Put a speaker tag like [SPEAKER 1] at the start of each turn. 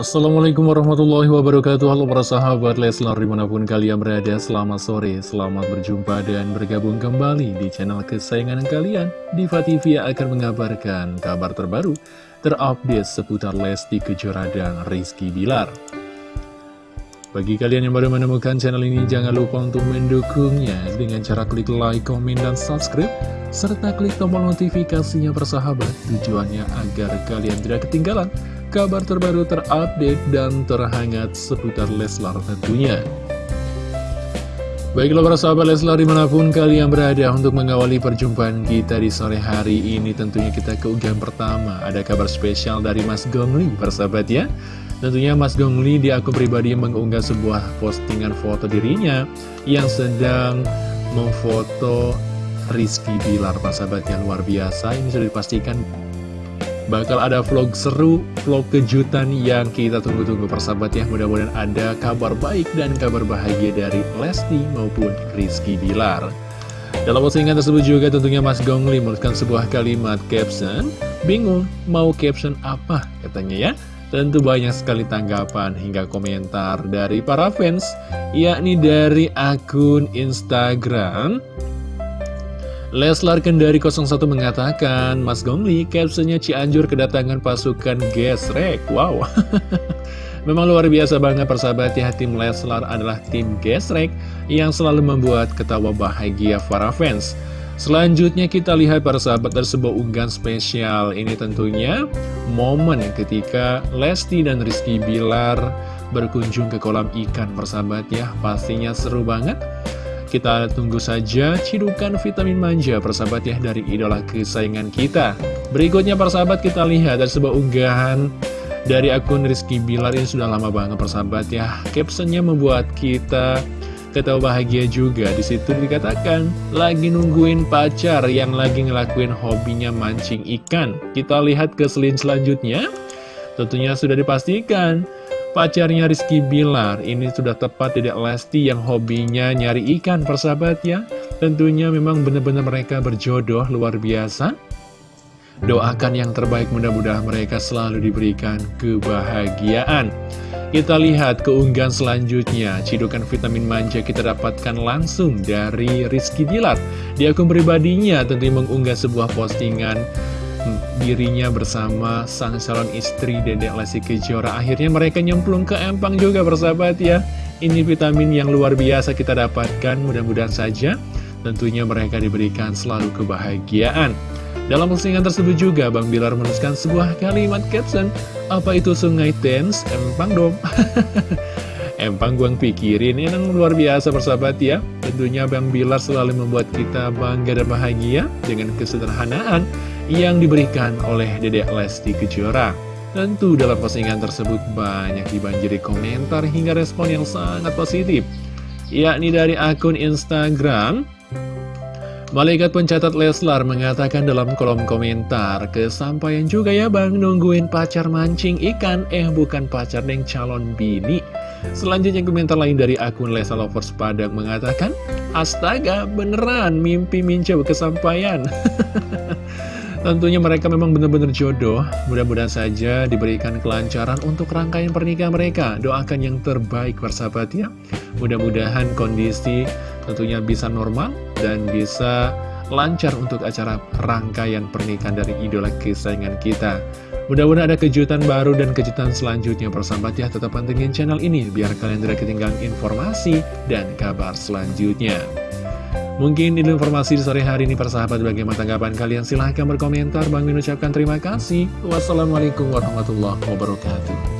[SPEAKER 1] Assalamualaikum warahmatullahi wabarakatuh. Halo para sahabat Leslar di mana pun kalian berada Selamat sore, selamat berjumpa dan bergabung kembali di channel kesayangan kalian. Diva TV akan mengabarkan kabar terbaru Terupdate seputar Lesti Kejora dan Rizky Bilar. Bagi kalian yang baru menemukan channel ini, jangan lupa untuk mendukungnya dengan cara klik like, komen, dan subscribe, serta klik tombol notifikasinya persahabat. Tujuannya agar kalian tidak ketinggalan kabar terbaru terupdate dan terhangat seputar Leslar tentunya. Baiklah para sahabat Leslar di mana pun kalian berada untuk mengawali perjumpaan kita di sore hari ini Tentunya kita ke unggahan pertama. Ada kabar spesial dari Mas Gongli persahabat ya. Tentunya Mas Gongli di akun pribadi mengunggah sebuah postingan foto dirinya Yang sedang memfoto Rizky Bilar Sahabat yang luar biasa. Ini sudah dipastikan bakal ada vlog seru, vlog kejutan yang kita tunggu-tunggu persahabat ya. Mudah-mudahan ada kabar baik dan kabar bahagia dari Lesti maupun Rizky Bilar. Dalam postingan tersebut juga tentunya Mas Gongli menuliskan sebuah kalimat caption. Bingung mau caption apa katanya ya. Tentu banyak sekali tanggapan hingga komentar dari para fans, yakni dari akun Instagram. Leslar Kendari 01 mengatakan, Mas Gongli, captionnya Cianjur kedatangan pasukan gesrek. Wow, memang luar biasa banget persahabat ya, tim Leslar adalah tim gesrek yang selalu membuat ketawa bahagia para fans. Selanjutnya kita lihat para sahabat dari unggahan spesial Ini tentunya momen ketika Lesti dan Rizky Bilar berkunjung ke kolam ikan persahabat ya Pastinya seru banget Kita tunggu saja cidukan vitamin manja persahabat ya dari idola kesayangan kita Berikutnya persahabat kita lihat ada sebuah unggahan dari akun Rizky Bilar ini sudah lama banget persahabat ya Captionnya membuat kita Ketawa bahagia juga di situ dikatakan lagi nungguin pacar yang lagi ngelakuin hobinya mancing ikan. Kita lihat ke selin selanjutnya. Tentunya sudah dipastikan pacarnya Rizky Bilar ini sudah tepat tidak Lesti yang hobinya nyari ikan persahabat ya. Tentunya memang benar-benar mereka berjodoh luar biasa. Doakan yang terbaik mudah-mudahan mereka selalu diberikan kebahagiaan. Kita lihat keunggahan selanjutnya, cidukan vitamin manja kita dapatkan langsung dari Rizky Bilar. Di akun pribadinya tentu mengunggah sebuah postingan dirinya bersama sang calon istri Dedek Lesti Kejora. Akhirnya mereka nyemplung ke empang juga bersahabat ya. Ini vitamin yang luar biasa kita dapatkan, mudah-mudahan saja tentunya mereka diberikan selalu kebahagiaan. Dalam postingan tersebut juga, Bang Bilar menuliskan sebuah kalimat caption, apa itu sungai Thames? Empang dong. Empang gua pikirin, ini yang luar biasa persahabat ya. Tentunya Bang Bilar selalu membuat kita bangga dan bahagia dengan kesederhanaan yang diberikan oleh Dedek Lesti Kejora. Tentu dalam postingan tersebut banyak dibanjiri komentar hingga respon yang sangat positif. Yakni dari akun Instagram Malaikat pencatat Leslar mengatakan dalam kolom komentar, kesampaian juga ya bang nungguin pacar mancing ikan, eh bukan pacar deng calon bini. Selanjutnya komentar lain dari akun Lesa Lovers Padang mengatakan, Astaga beneran mimpi minca kesampaian. Tentunya mereka memang benar-benar jodoh, mudah-mudahan saja diberikan kelancaran untuk rangkaian pernikahan mereka. Doakan yang terbaik persahabat ya. Mudah-mudahan kondisi tentunya bisa normal dan bisa lancar untuk acara rangkaian pernikahan dari idola kesayangan kita. Mudah-mudahan ada kejutan baru dan kejutan selanjutnya persahabat ya. Tetap pantengin channel ini biar kalian tidak ketinggalan informasi dan kabar selanjutnya. Mungkin ini informasi di sore hari ini persahabat bagaimana tanggapan kalian silahkan berkomentar. Bang Min ucapkan terima kasih. Wassalamualaikum warahmatullahi wabarakatuh.